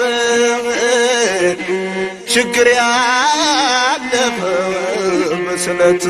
ስም ችግር ያለፈ መስለት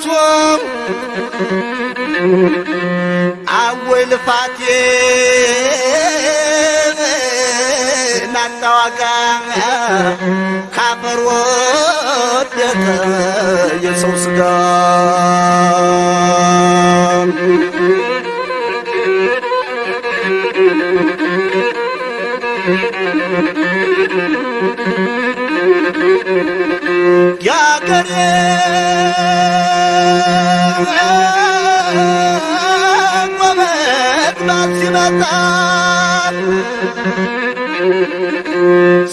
አወይ አወልፋቴ ናጣዋጋ ካፈር ወደቀ የሰው ስጋ Thank you.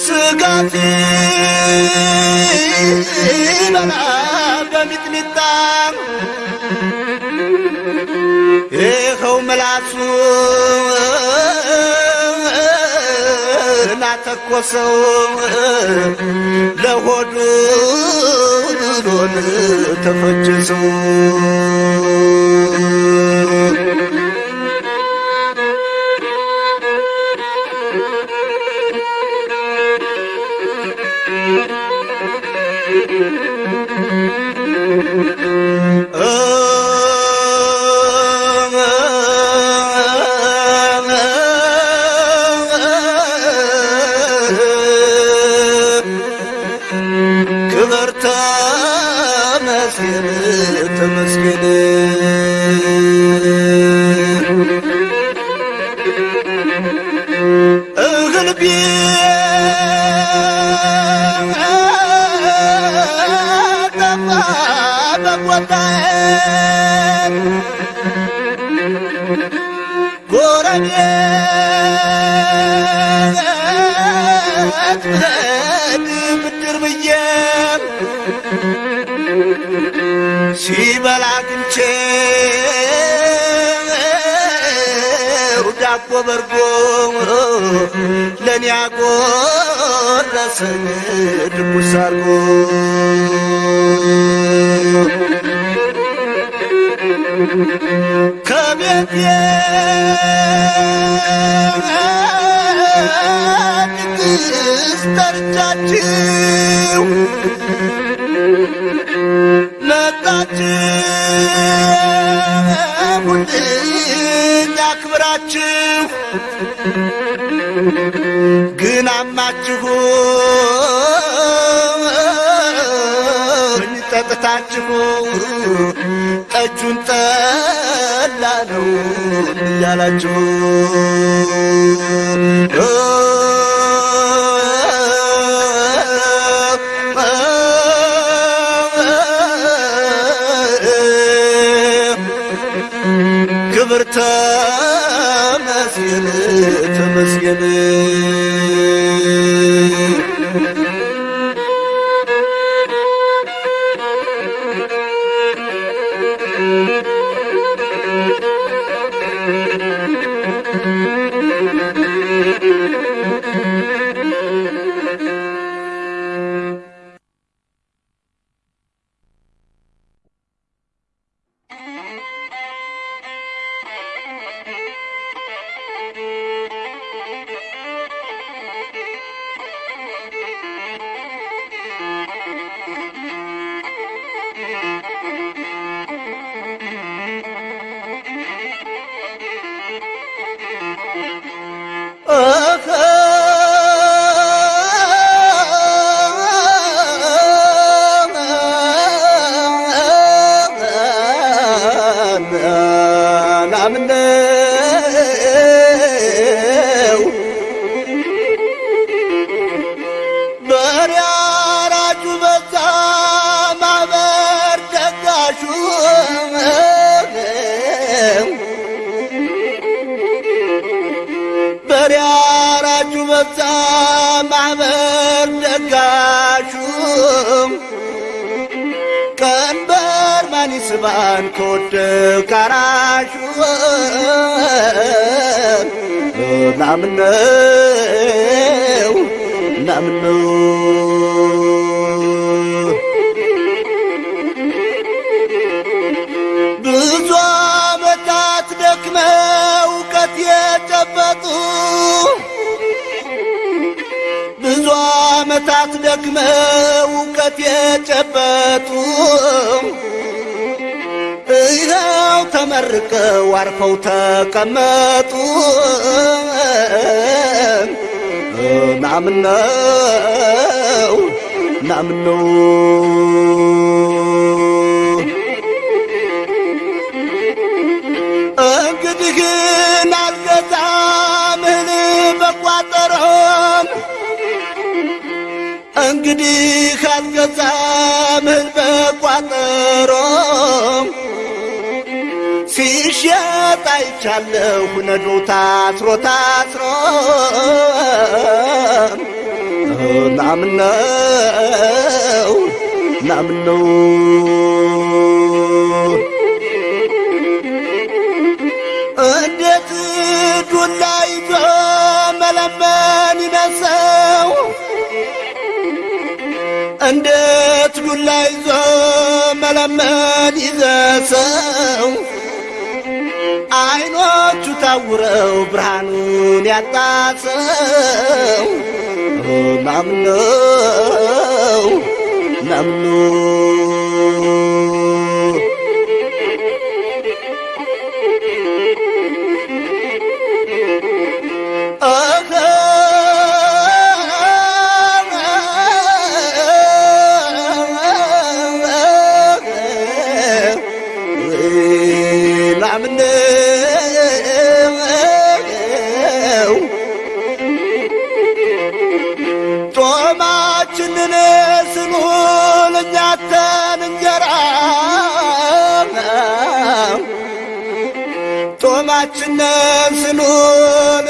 ስጋት በላ በሚጥሚጣ። ይኸው ምላሱ ላተኮሰው ለሆዱ ኑሮን ተፈጀሰው። sen bu sargo Joe. አርፈው ተቀመጡ። ናምነው ናምነው አይቻለሁ ነዶ ታስሮ ታስሮ ናምነው ናምነው እንዴት ዱላ ይዞ መለመን ይነሰው እንዴት ዱላ ይዞ መለመን ይዘሰው አይኖቹ ታውረው ብርሃኑን ያጣሰው ናምነው ናምነው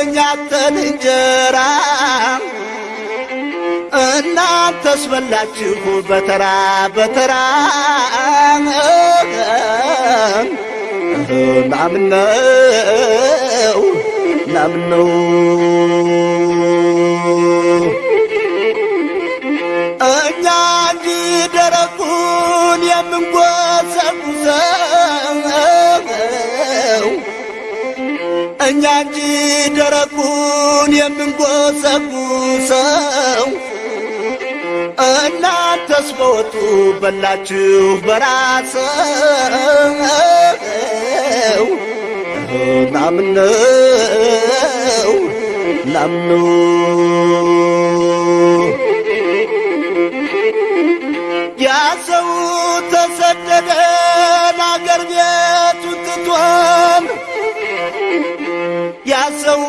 እኛተን እንጀራ። እናንተስ በላችሁ በተራ በተራ። ናምነው ናምነው እኛ እንጂ ደረቁን የምንጎሰጉሰው። እኛ እንጂ ደረቁን የምንጎሰጉሰው እናንተስ በወጡ በላችሁ በራሰው። ናምነው ናምነው ያ ያሰው ተሰደደን አገር ቤቱን ትቶን ያሰው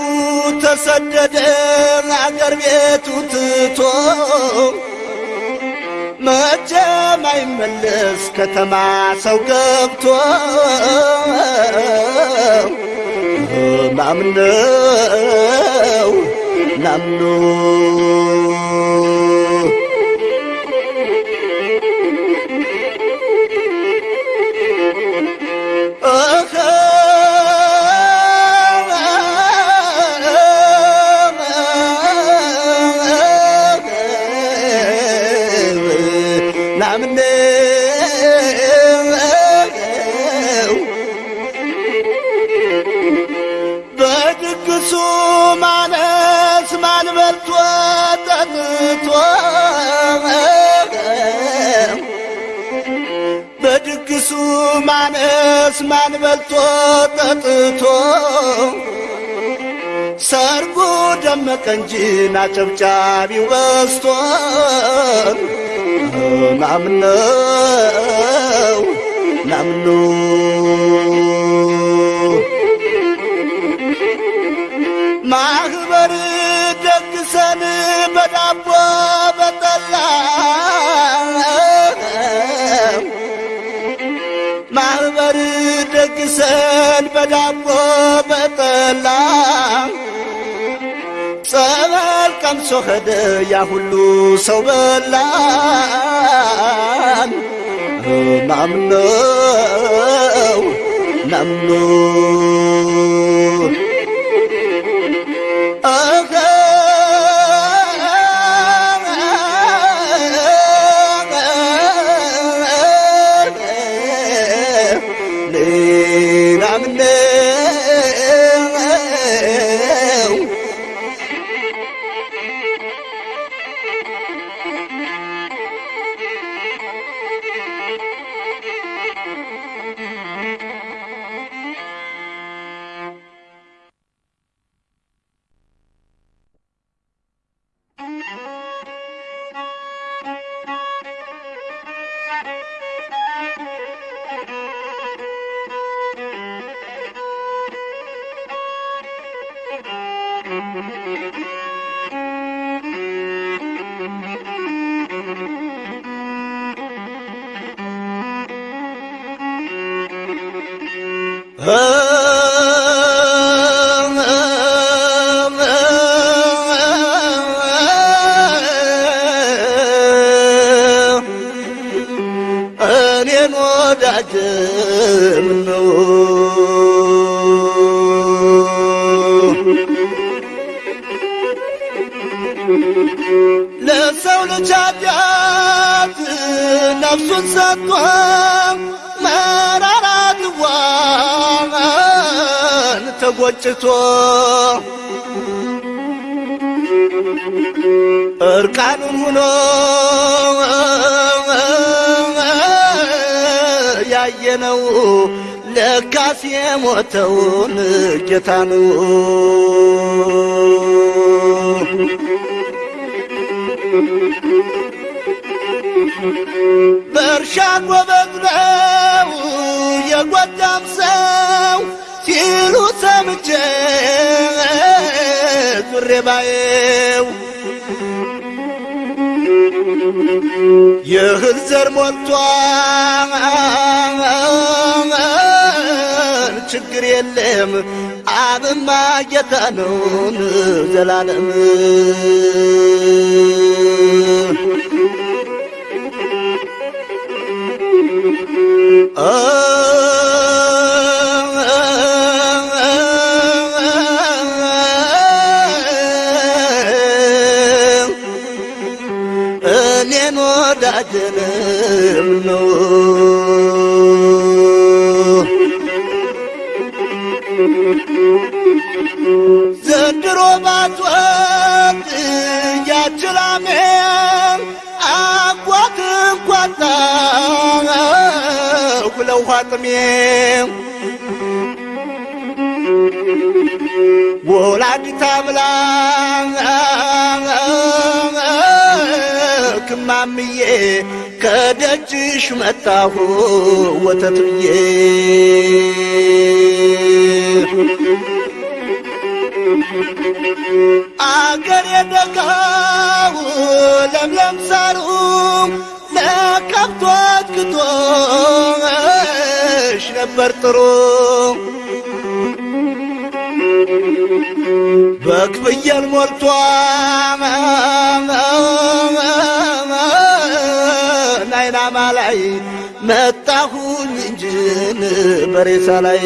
ተሰደደን አገር ቤቱ ትቶ መቼም አይመለስ ከተማ ሰው ገብቶ ናምኖ ናምነው ማነስ ማን በልቶ ጠጥቶ? ሰርጉ ደመቀ እንጂ ናጨብጫቢው በስቶ ናምነው ናምኑ? ማህበር ደግሰን በዳቦ በዳቦ በጠላ ጸበል ቀምሶ ሄደ። ያ ሁሉ ሰው በላን። ናምነው ናምኖ ለሰው ልጅ ኃጢአት ነፍሱን ሰጥቶ መራራት ዋን ተጎጭቶ እርቃኑን ሁኖ ያየነው ለካስ የሞተውን ጌታ ነው። በእርሻ ጎበዝ ነው የጎጃም ሰው ሲሉ ሰምቼ ዙሬ ባየው። የእህል ዘር ሞልቷል፣ ችግር የለም አብማ ጌታ ነውን ዘላለም እኔን ወዳጅንም ነው። ዘንድሮ ባትወት ኋጥሜ ወላዲተ አምላክ እማምዬ ከደጅሽ መጣሁ ወተት ብዬ አገር የደጋው ለምለም ሳሩ ለከብቶች ግጦሽ ነበር ጥሩ። በክፍየል ሞልቷል። ናይናማ ላይ መጣሁኝ እንጅን በሬሳ ላይ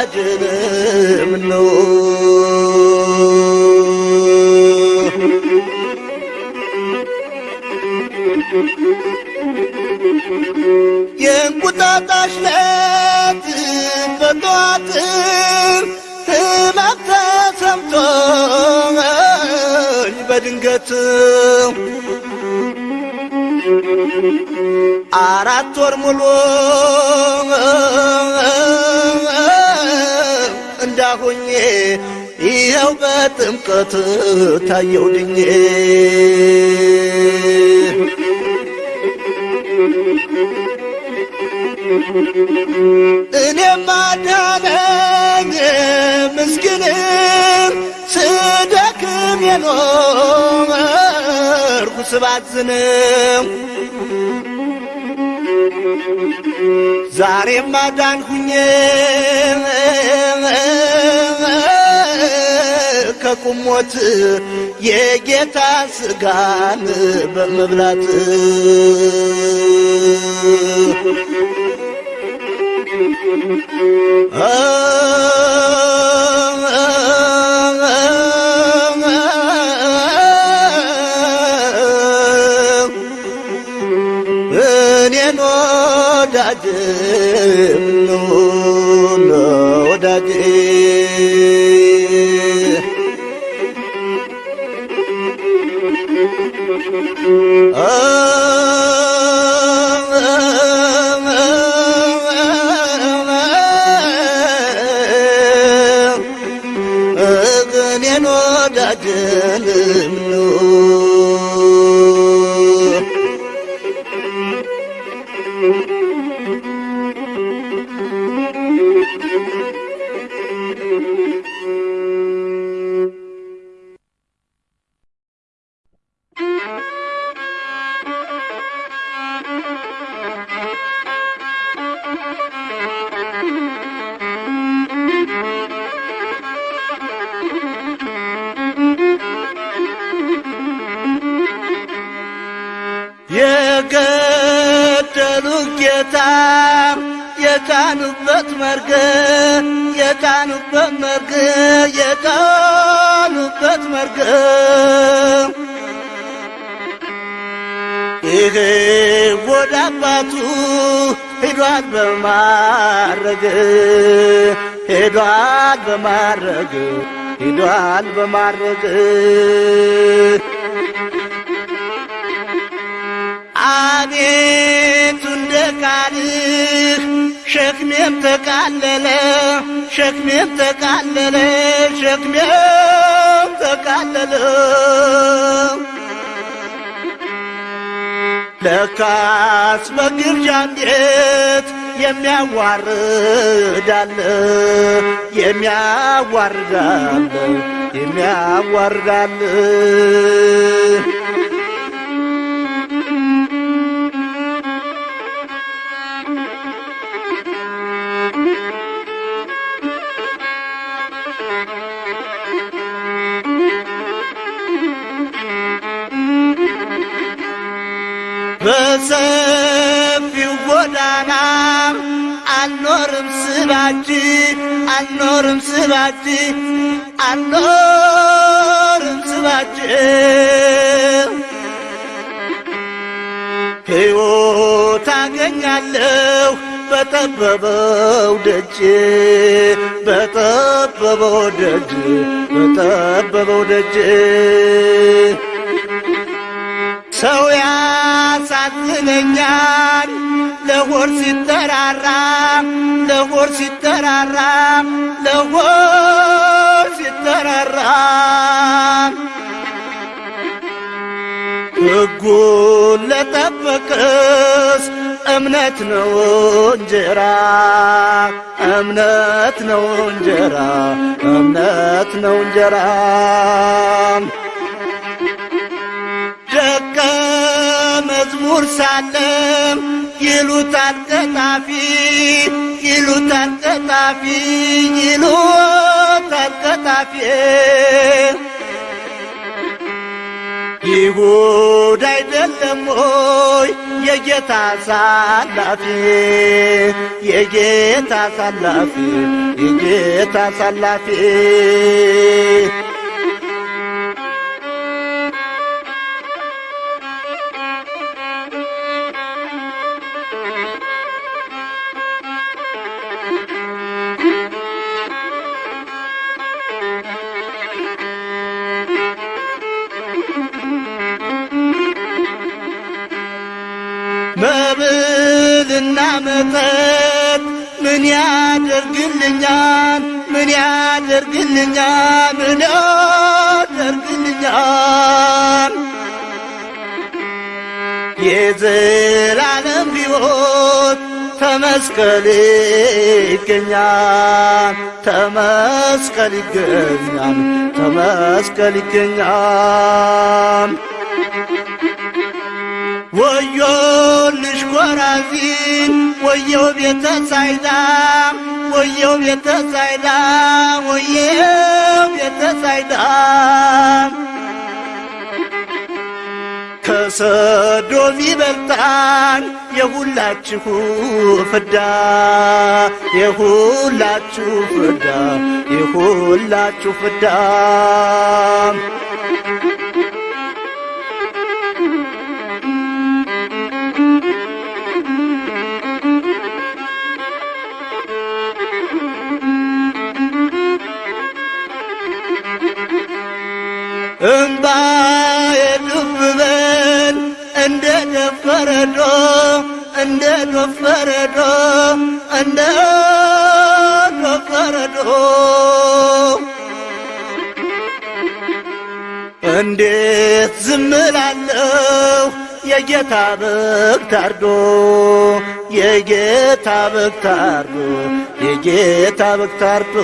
ወዳጅን ምነው የእንቁጣጣሽ ለት በጠዋት ህመም ተሰምቶኝ በድንገት አራት ወር ሙሉ እንዳሁኜ ይኸው በጥምቀት ታየው ድኜ እኔም አዳነኝ ምስኪንም ስደክም የኖርኩ ስባዝንም ዛሬም አዳንኩኝ ከቁሞት የጌታ ስጋን በመብላት Mm-hmm. መርግ የጫኑበት መርግ የጫኑበት መርግ። ይሄ ወደ አባቱ ሄዷል በማረግ ሄዷል በማረግ ሄዷል በማረግ። አቤቱ ቃልህ ሸክሜም ተቃለለ ሸክሜም ተቃለለ ሸክሜም ተቃለለ። ለካስ በግርጃ ቤት የሚያዋርዳለ የሚያዋርዳለ የሚያዋርዳለ በሰፊው ጎዳና አልኖርም ስባጅ አልኖርም ስባጅ አልኖርም ስባጅ ሕይወት አገኛለሁ በጠበበው ደጅ በጠበበው ደጅ በጠበበው ደጅ ሰው ያሳዝነኛል ለሆድ ሲጠራራ ለሆድ ሲጠራራ ለሆድ ሲጠራራ። ሕጉን ለጠበቅስ እምነት ነው እንጀራ እምነት ነው እንጀራ እምነት ነው እንጀራ ደቀ መዝሙር ሳለም ይሉታል ቀጣፊ ይሉታል ቀጣፊ ይሉታል ቀጣፊ። ይሁዳ አይደለም ሆይ የጌታ ሳላፊ የጌታ ሳላፊ የጌታ ሳላፊ መጠጥ ምን ያደርግልኛል? ምን ያደርግልኛል? ምን ያደርግልኛል? የዘላለም ሕይወት ተመስቀል ይገኛል፣ ተመስቀል ይገኛል፣ ተመስቀል ይገኛል። ወዮልሽ ኮራዚን ወየው ቤተ ሳይዳ ወየው ቤተ ሳይዳ ወየው ቤተ ሳይዳ ከሰዶም ይበልጣል የሁላችሁ ፍዳ የሁላችሁ ፍዳ የሁላችሁ ፍዳ እምባ የዱብበን እንደ ደፈረዶ እንደ ደፈረዶ እንደ ደፈረዶ። እንዴት ዝም እላለሁ? የጌታ በግ ታርዶ የጌታ በግ ታርዶ የጌታ በግ ታርዶ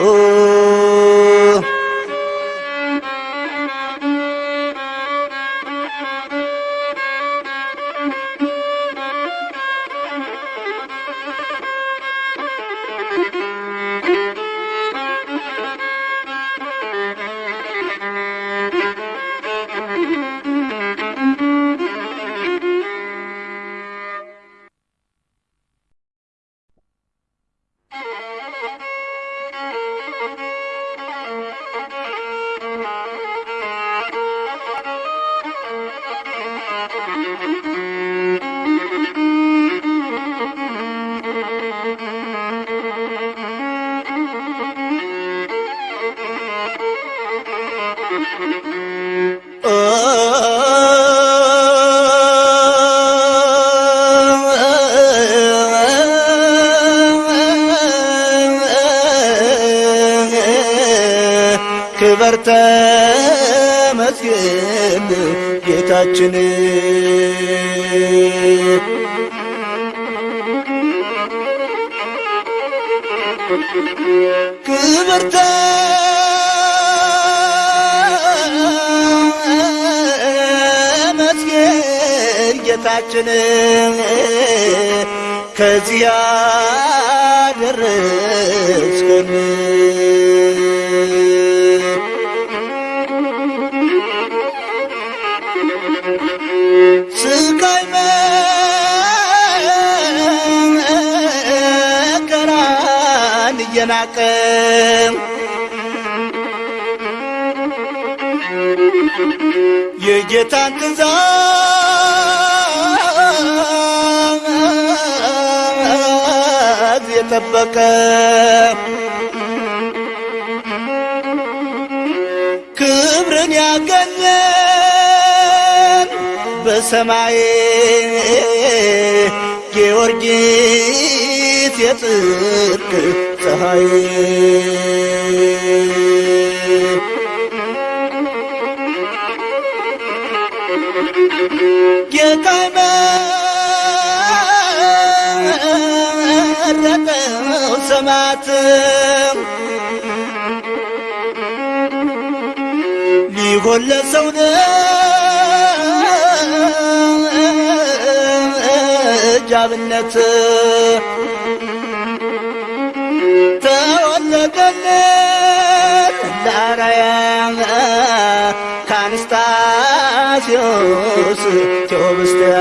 ከዚያ ደረስከን ስቃይ መከራን እየናቀ የጠበቀ ክብርን ያገኘን በሰ ሰማይ ጊዮርጊስ የጽድቅ ፀሐይ። ጌታ ሰማዕት ሊሆን ለሰው አብነት ተወለደልን ለአርአያ ከአንስታስዮስ ቴዎብስትያ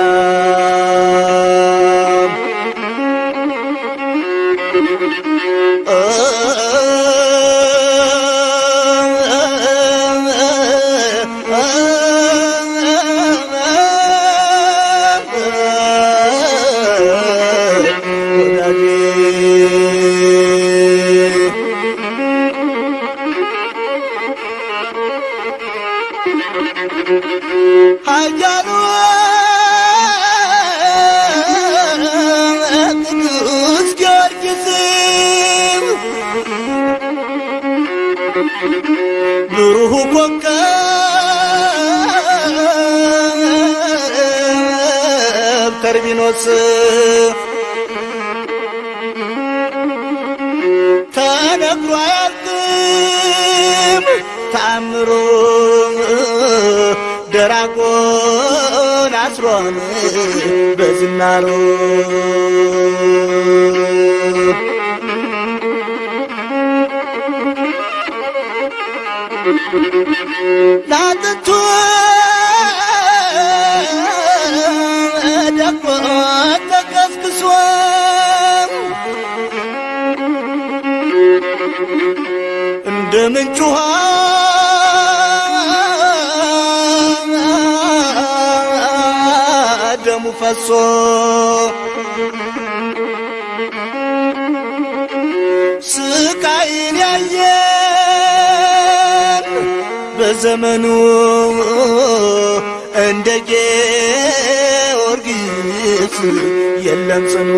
በዝናሮ ላጥንቱ ደግሞ ተቀስቅሶ እንደ ምንጭ ፈሶ ስቃይን ያየን በዘመኑ እንደ ጊዮርጊስ የለም ጽኑ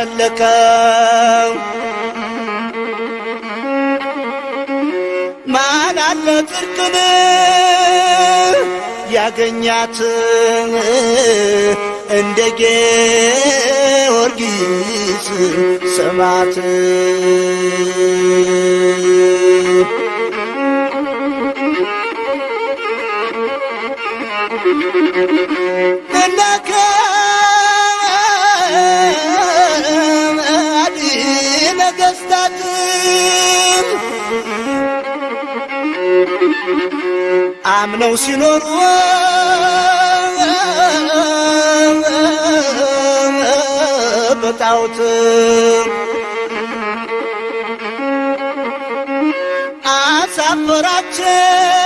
ያፈለቀ ማን አለ ጽድቅን ያገኛት እንደ ጊዮርጊስ ሰማዕት። እነከ አምነው ሲኖሩ በጣዖት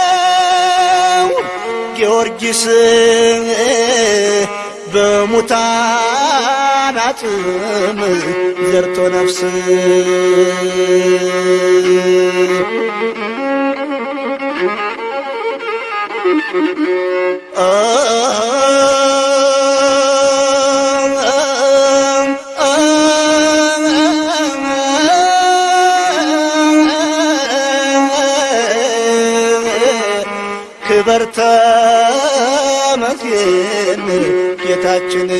አሳፈራቸው። ጊዮርጊስ በሙታን አጽም ዘርቶ ነፍስ ክበር ተመስገን ጌታችን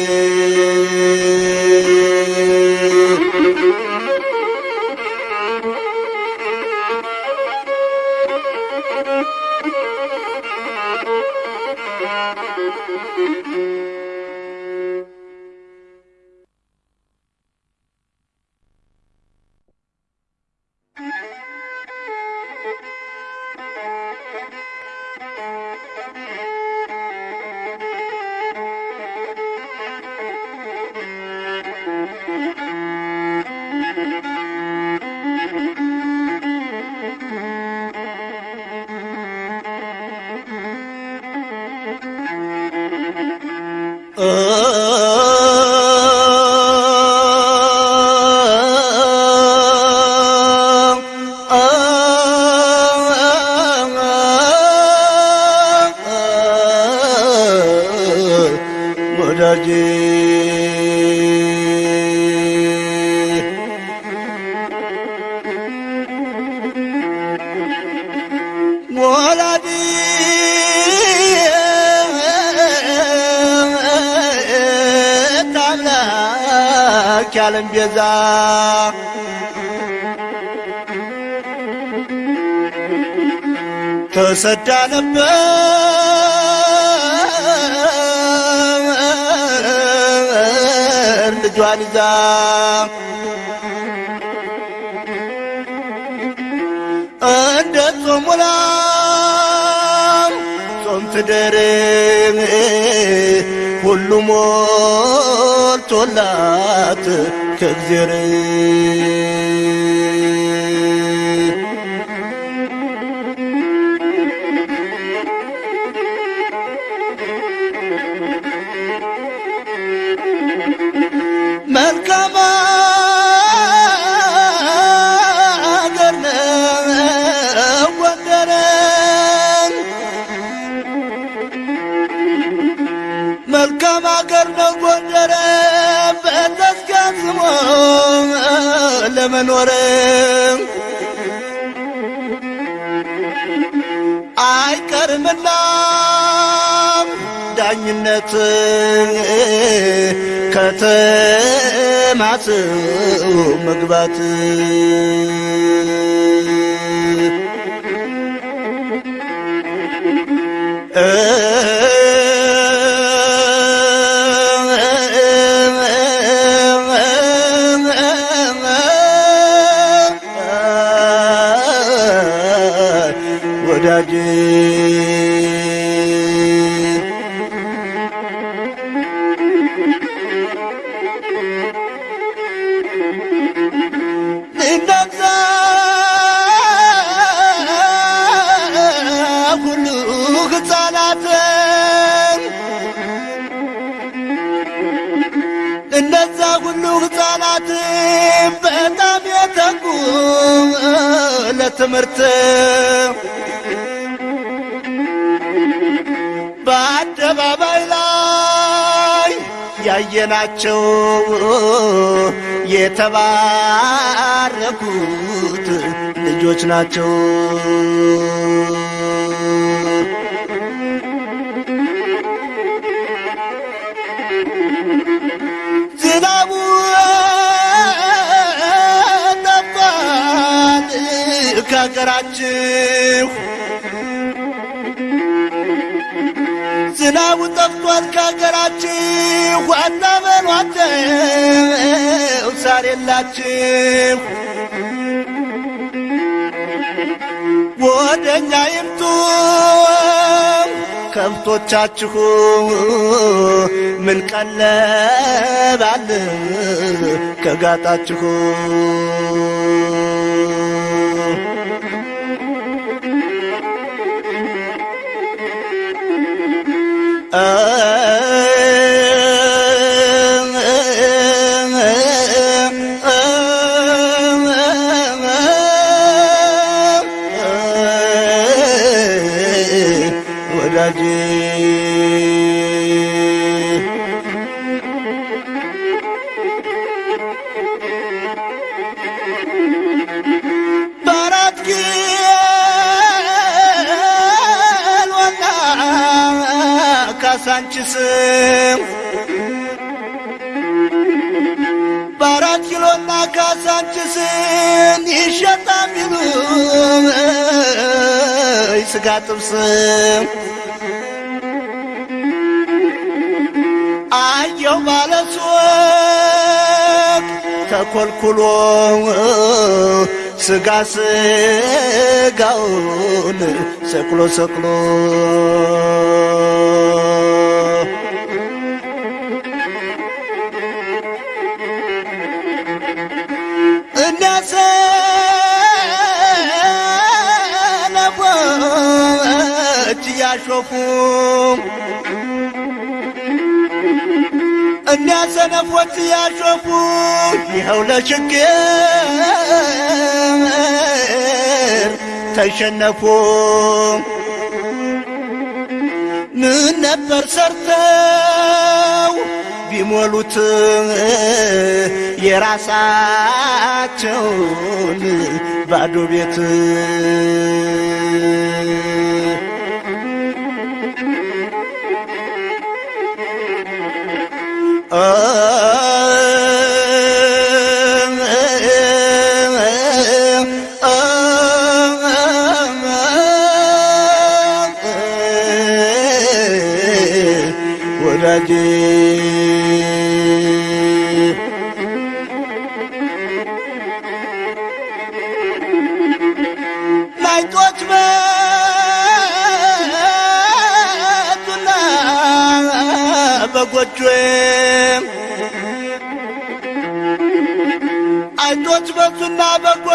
Uh. Cause you're ዳኝነት ከተማት መግባት ለትምህርት በአደባባይ ላይ ያየናቸው የተባረኩት ልጆች ናቸው። ከሀገራችሁ ዝናቡ ጠፍቷል ከሀገራችሁ አታበሏቸው ሳር የላችሁ። ወደኛ ይምጡ ከብቶቻችሁ። ምን ቀለባል ከጋጣችሁ آه ካሳንችስን ይሸጣ ሚሉ ስጋ ጥብስ አየው ባለሱቅ ተኮልኩሎ ስጋ ስጋውን ሰቅሎ ሰቅሎ ሰነፎች እያሾፉ ይኸው ለችግር ተሸነፉ። ምን ነበር ሰርተው ቢሞሉት የራሳቸውን ባዶ ቤት Ah.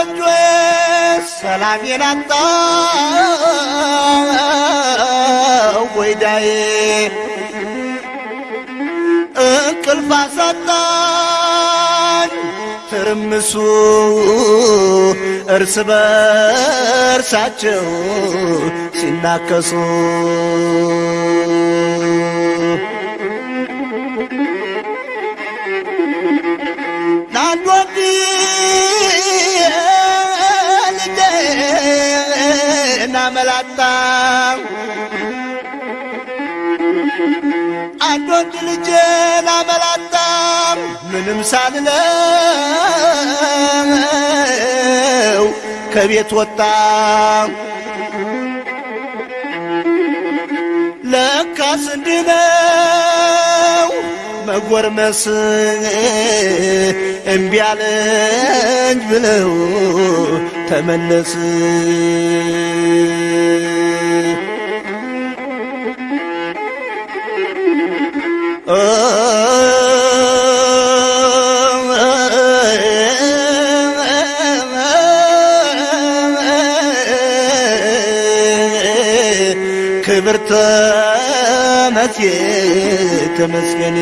በጎጆዬ ሰላሜን አጣው ወይዳዬ እንቅልፍ አሳጣኝ ትርምሱ እርስ በርሳቸው ሲናከሱ አመላጣ አንድ ወንድ ልጄን አመላጣ ምንም ሳልለው ከቤት ወጣ ለካስ እንዲህ ነው መጎርመስ እምቢ አለኝ ብለው ተመለስ ክብር ተመስገን ተመስገን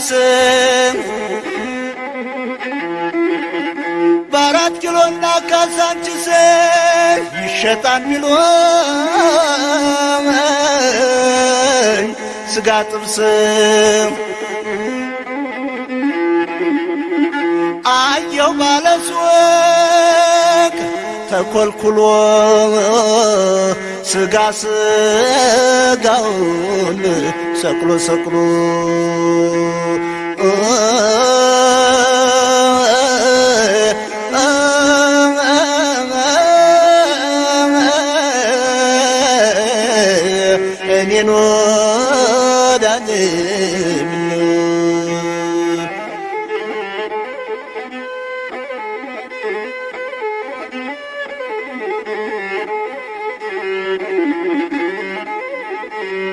ካሳንችስ በአራት ኪሎና ካሳንችስ ይሸጣል ሚሉኝ ስጋ ጥብስ አየው ባለሱቅ ተኮልኩሎ ስጋ ስጋውን ሰቅሎ ሰቅሎ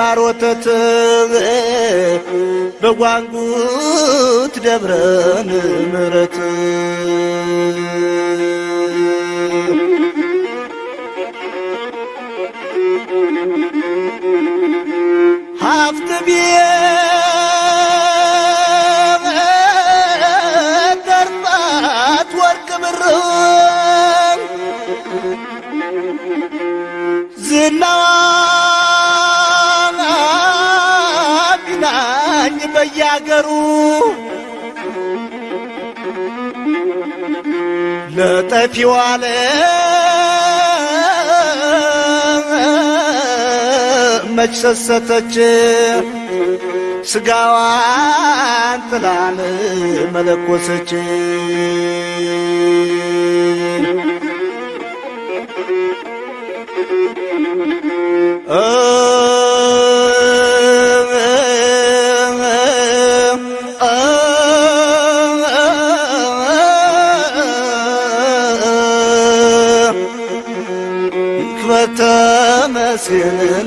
ማር ወተት በጓንጉት ደብረን ምረት ዝናዋ ቢናኝ በያገሩ ለጠፊው ዓለም መች ሰሰተች? ስጋዋን ጥላን መለኮሰች ተመስገን ተመስገን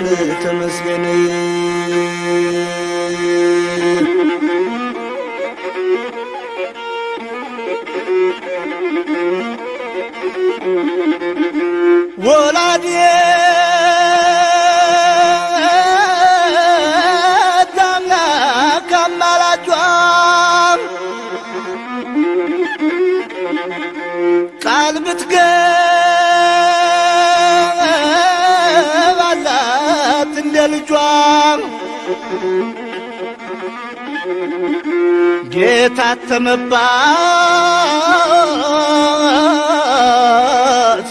ጌታ ተመባት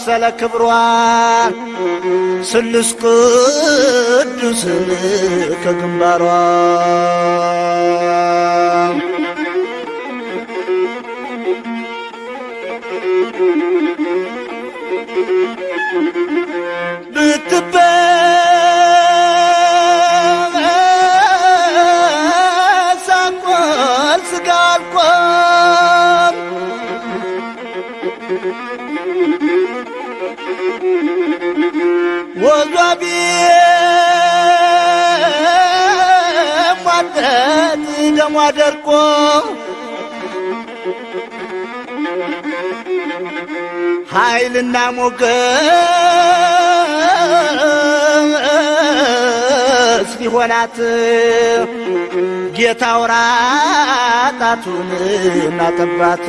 ስለ ክብሯ ስልስ ቅዱስን ከግንባሯ። ብትበሳቆል ደሟ ደርቆ ኃይልና ሞገስ ሊሆናት ጌታ ውራጣቱን እናጠባት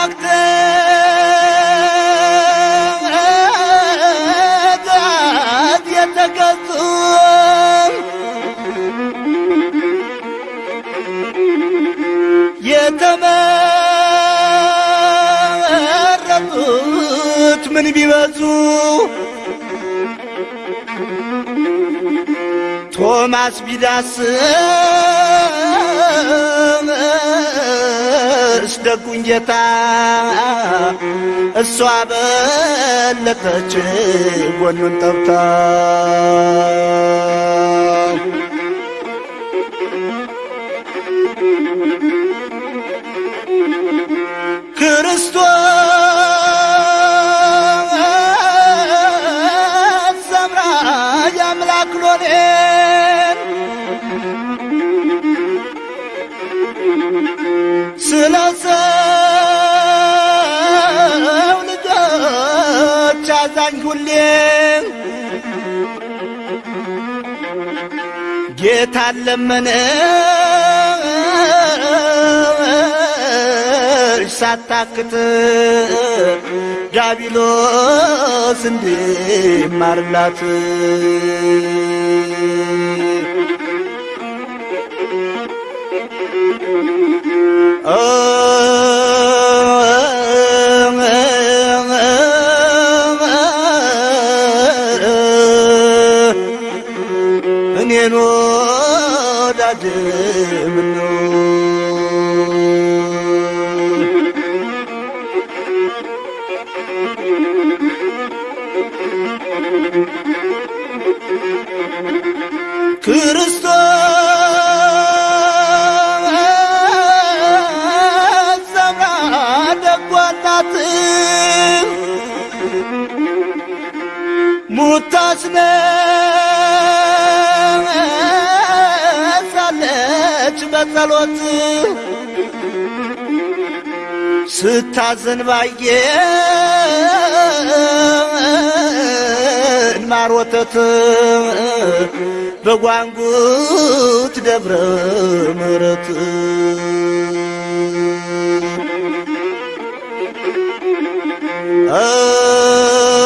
bıraktın Edad yetekazzum يتمردت من بيوازو توماس بيداسم ደጉን ጌታ እሷ በለጠች ጎኑን ጠብታ ታለመነች ሳታክት ዳቢሎስ እንዲማርላት። Oh ክርስቶስ ሰምራ ደጓናት። ሙታስነሳለች በጸሎት። ስታዘን ባየን ማር ወተት በጓንጉት ደብረ ምሕረት። እኔን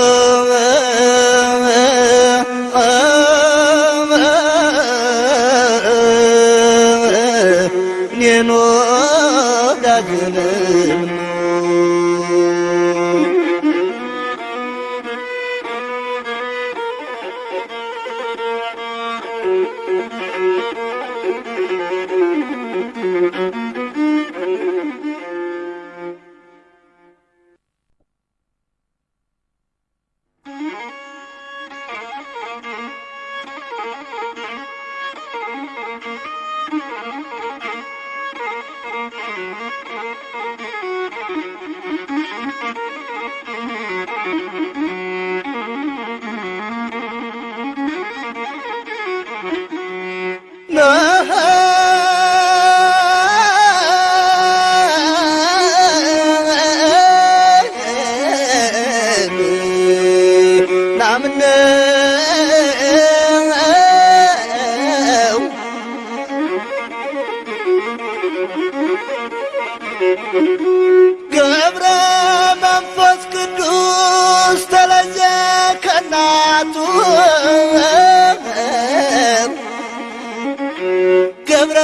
ገብረ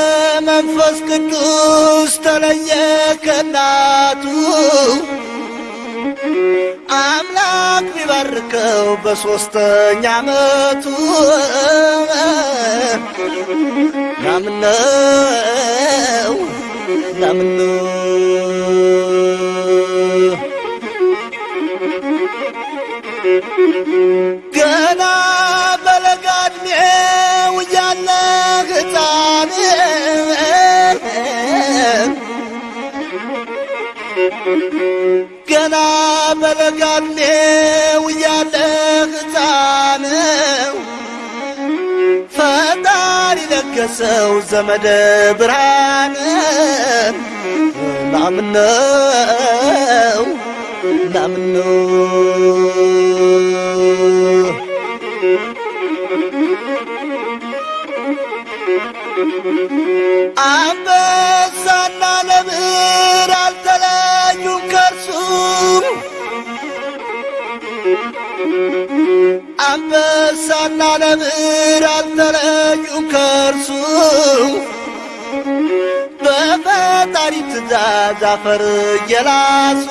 መንፈስ ቅዱስ ተለየ ከናቱ አምላክ ቢባርከው በሦስተኛ ዓመቱ። ናምነው ናምነው ገና በለጋ ዕድሜው እያለ ሕፃን ፈጣሪ ለገሰው ዘመደ ብርሃን ናምነው ናምነው አንበሳና አንበሳና ነብር አልተለዩም ከርሱ በፈጣሪ ትእዛዝ አፈር እየላሱ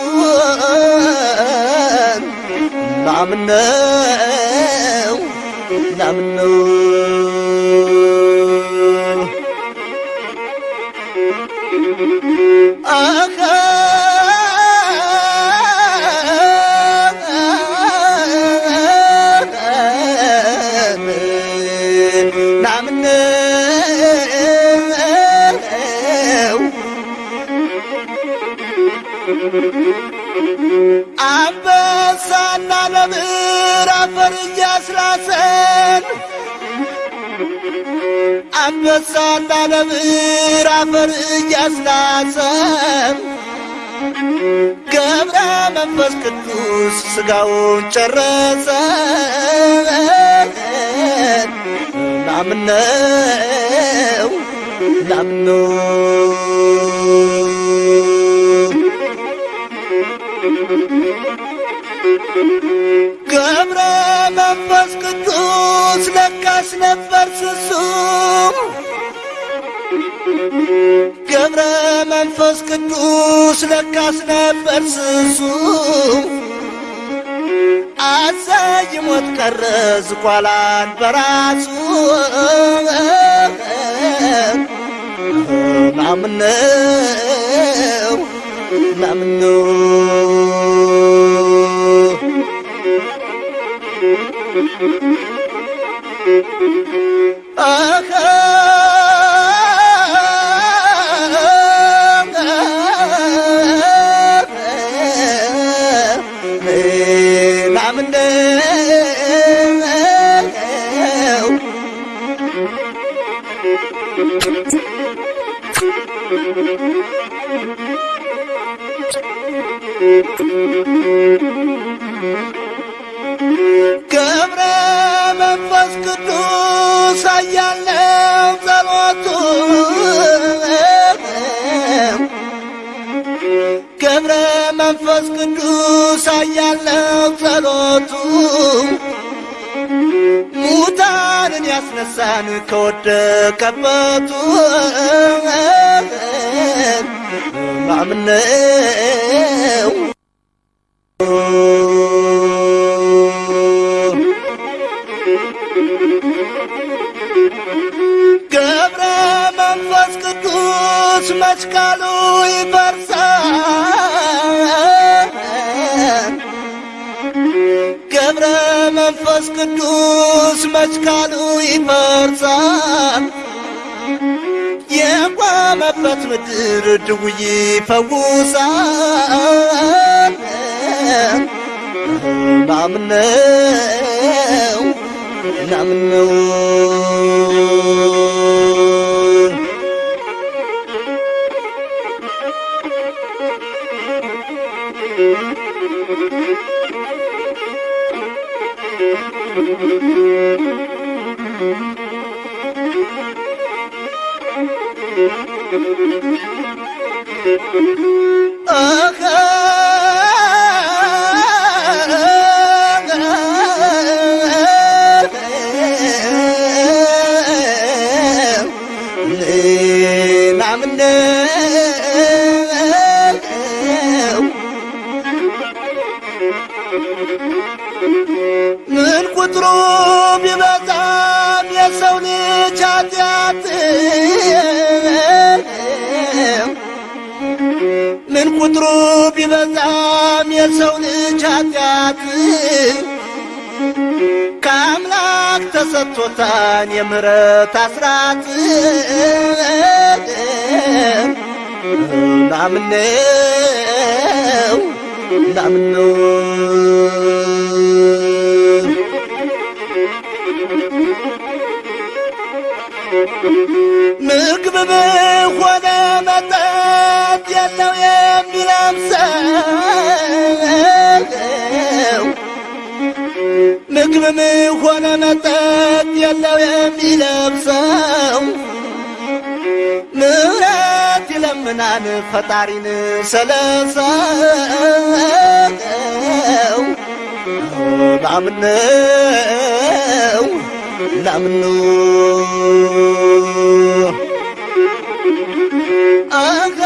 ናምነው ናምነው አኸ አንበሳና ነብር አፈር እያስላሰን አንበሳና ነብር አፈር እያስላሰን ገብረ መንፈስ ቅዱስ ስጋውን ጨረሰ ናምነው ናምነው ገብረ መንፈስ ቅዱስ ለካስ ነበር ስሱ። ገብረ መንፈስ ቅዱስ ለካስ ነበር ስሱ። አዘይ ሞት ቀረ ዝቋላን በራሱ። ናምነው ናምነው አኸ ናምነው ገብረ መንፈስ ቅዱስ አያለው ጸሎቱ። ገብረ መንፈስ ቅዱስ አያለው ጸሎቱ። ሙታንን ያስነሳን ከወደቀበቱ። ማምነው ቅዱስ መችካሉ ይፈርሳል። ገብረ መንፈስ ቅዱስ መችካሉ ይፈርሳል። የቆመበት ምድር ድውይ ይፈውሳል። ናምነው ናምነው አኸ ናምነው ቁጥሩ ቢበዛም የሰው ልጅ ኃጢአት ከአምላክ ተሰጥቶታን የምሕረት አስራት። ናምነው ናምነው ምግብ ሆነ መጠጥ የለው የሚለብሰው ምግብም ሆነ መጠጥ የለው የሚለብሰው ምሕረት ይለምናን ፈጣሪን ስለሰው ናምነው ናምነው አኸ